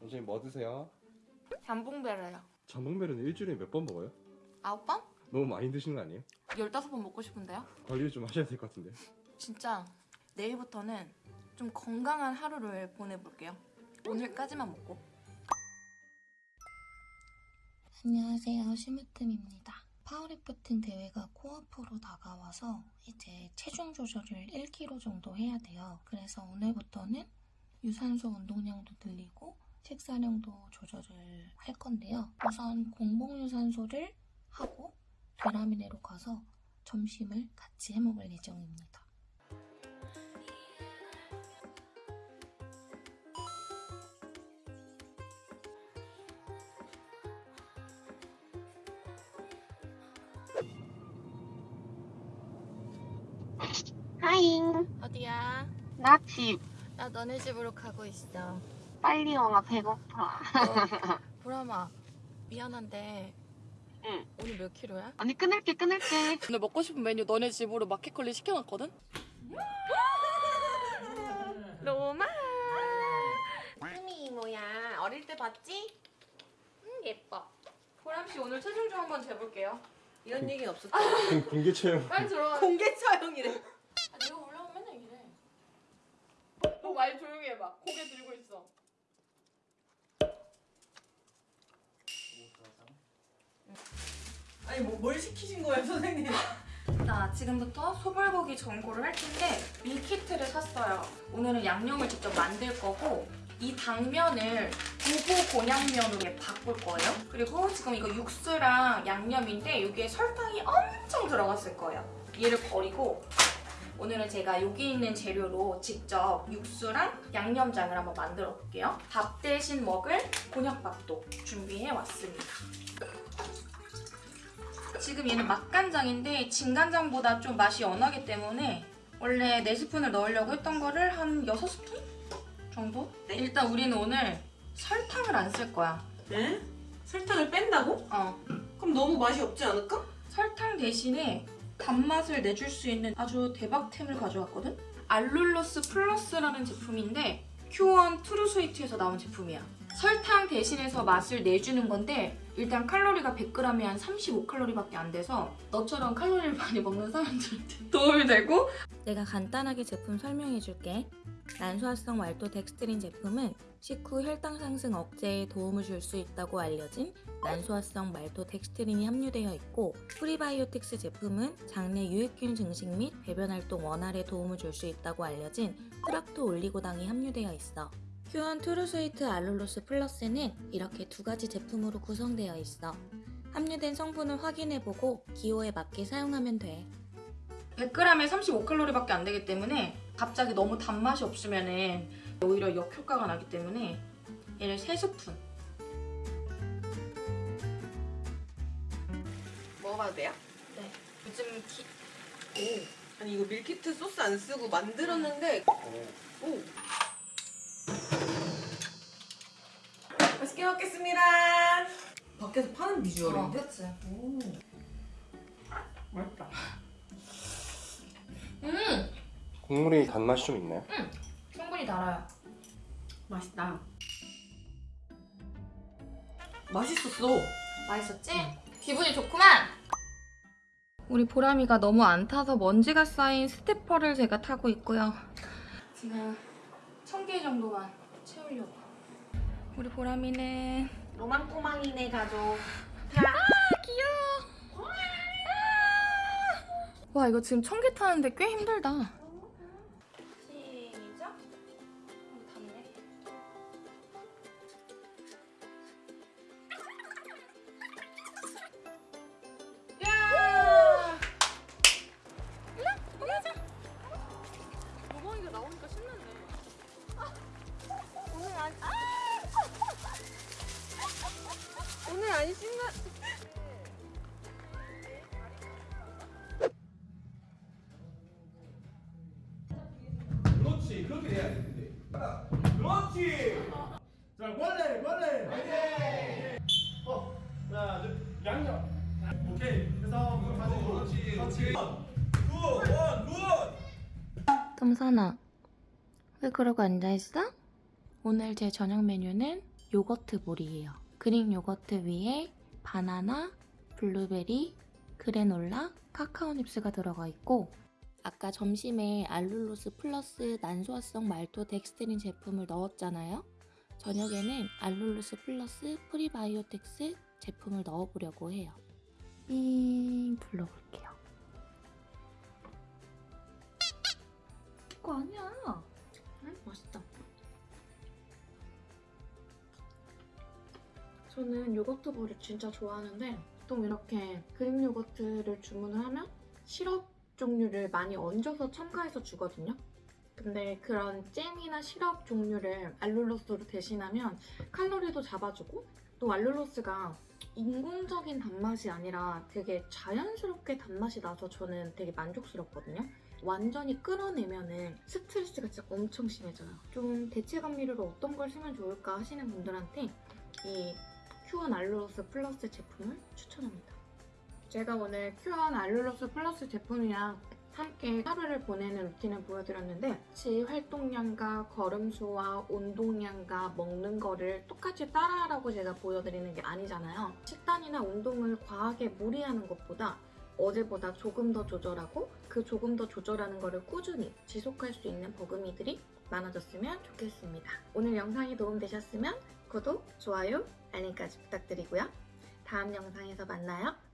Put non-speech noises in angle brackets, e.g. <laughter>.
원장님 뭐 드세요? 잠봉뵈르요. 전복면은 일주일에 몇 번 먹어요? 아홉 번? 너무 많이 드시는 거 아니에요? 열다섯 번 먹고 싶은데요? 관리를 좀 하셔야 될 것 같은데 진짜 내일부터는 좀 건강한 하루를 보내볼게요. 오늘까지만 먹고. 안녕하세요. 심으뜸입니다. 파워리프팅 대회가 코앞으로 다가와서 이제 체중 조절을 1kg 정도 해야 돼요. 그래서 오늘부터는 유산소 운동량도 늘리고 식사량도 조절을 할 건데요. 우선 공복 유산소를 하고 베라미네로 가서 점심을 같이 해 먹을 예정입니다. 하잉. 어디야? 나 집. 나 너네 집으로 가고 있어. 빨리 와. 나 배고파. 보람아, 미안한데 응. 오늘 몇 킬로야? 언니 끊을게, 끊을게. 오늘 먹고 싶은 메뉴 너네 집으로 마켓컬리 시켜놨거든? 로마 수미 이모야. 어릴 때 봤지? 응, 예뻐. 보람 씨 오늘 체중 좀 한번 재볼게요 이런 얘기 없었다. 공개 체험 빨리 들어가 공개 촬영이래. 아, 내가 올라오면 맨날 이래 너 말 조용히 해봐 고개 들고 있어 아니 뭐, 뭘 시키신 거예요 선생님? 자 지금부터 소불고기 전골을 할 텐데 밀키트를 샀어요. 오늘은 양념을 직접 만들 거고 이 당면을 두부 곤양면으로 바꿀 거예요. 그리고 지금 이거 육수랑 양념인데 여기에 설탕이 엄청 들어갔을 거예요. 얘를 버리고 오늘은 제가 여기 있는 재료로 직접 육수랑 양념장을 한번 만들어 볼게요. 밥 대신 먹을 곤약밥도 준비해 왔습니다 지금 얘는 맛간장인데 진간장보다 좀 맛이 연하기 때문에 원래 4스푼을 넣으려고 했던 거를 한 6스푼 정도? 일단 우리는 오늘 설탕을 안 쓸 거야. 네? 설탕을 뺀다고? 어. 그럼 너무 맛이 없지 않을까? 설탕 대신에 단맛을 내줄 수 있는 아주 대박템을 가져왔거든? 알룰로스 플러스라는 제품인데 큐원 트루스위트에서 나온 제품이야. 설탕 대신해서 맛을 내주는 건데 일단 칼로리가 100g에 한 35칼로리밖에 안 돼서 너처럼 칼로리를 많이 먹는 사람들한테 <laughs> 도움이 되고 내가 간단하게 제품 설명해 줄게. 난소화성 말토덱스트린 제품은 식후 혈당 상승 억제에 도움을 줄 수 있다고 알려진 난소화성 말토덱스트린이 함유되어 있고 프리바이오틱스 제품은 장내 유익균 증식 및 배변 활동 원활에 도움을 줄 수 있다고 알려진 프락토 올리고당이 함유되어 있어. 큐원 트루스위트 알룰로스 플러스는 이렇게 두 가지 제품으로 구성되어 있어. 함유된 성분을 확인해보고 기호에 맞게 사용하면 돼. 100g에 35칼로리밖에 안 되기 때문에 갑자기 너무 단맛이 없으면 오히려 역효과가 나기 때문에 얘를 3스푼 먹어봐도 돼요? 네. 요즘 기... 오. 아니 이거 밀키트 소스 안 쓰고 만들었는데 오. 맛있게 먹겠습니다. 밖에서 파는 비주얼인데? 그치? 오. 맛있다. 음! 국물이 단맛이 좀 있나요? 충분히 달아요 맛있다. 맛있었어. 맛있었지? 기분이 좋구만! 우리 보람이가 너무 안 타서 먼지가 쌓인 스테퍼를 제가 타고 있고요. 지금 1000개 정도만 채우려고. 우리 보람이는 로망꼬망이네 가족. 아 귀여워! 아! 와 이거 지금 1000개 타는데 꽤 힘들다. 그렇지 그렇게 돼야 되는데. 그렇지! 자 원래 원래. 어 하나 둘 양념. 오케이. 그래서 그거 가지고 그렇지 그렇지. 굿원굿! tom선아, 왜 그러고 앉아있어? 오늘 제 저녁 메뉴는 요거트 볼이에요. 그릭 요거트 위에 바나나, 블루베리, 그래놀라, 카카오 닙스가 들어가 있고 아까 점심에 알룰로스 플러스 난소화성 말토덱스트린 제품을 넣었잖아요. 저녁에는 알룰로스 플러스 프리바이오틱스 제품을 넣어보려고 해요. 삥 불러볼게요. 그거 아니야. 응? 맛있다. 저는 요거트 볼을 진짜 좋아하는데 보통 이렇게 그릭 요거트를 주문을 하면 시럽 종류를 많이 얹어서 첨가해서 주거든요. 근데 그런 잼이나 시럽 종류를 알룰로스로 대신하면 칼로리도 잡아주고 또 알룰로스가 인공적인 단맛이 아니라 되게 자연스럽게 단맛이 나서 저는 되게 만족스럽거든요. 완전히 끌어내면은 스트레스가 진짜 엄청 심해져요. 좀 대체 감미료로 어떤 걸 쓰면 좋을까 하시는 분들한테 이 큐원 알룰로스 플러스 제품을 추천합니다. 제가 오늘 큐원 알룰로스 플러스 제품이랑 함께 하루를 보내는 루틴을 보여드렸는데 같이 활동량과 걸음수와 운동량과 먹는 거를 똑같이 따라하라고 제가 보여드리는 게 아니잖아요. 식단이나 운동을 과하게 무리하는 것보다 어제보다 조금 더 조절하고 그 조금 더 조절하는 거를 꾸준히 지속할 수 있는 버금이들이 많아졌으면 좋겠습니다. 오늘 영상이 도움되셨으면 구독, 좋아요, 알림까지 부탁드리고요. 다음 영상에서 만나요.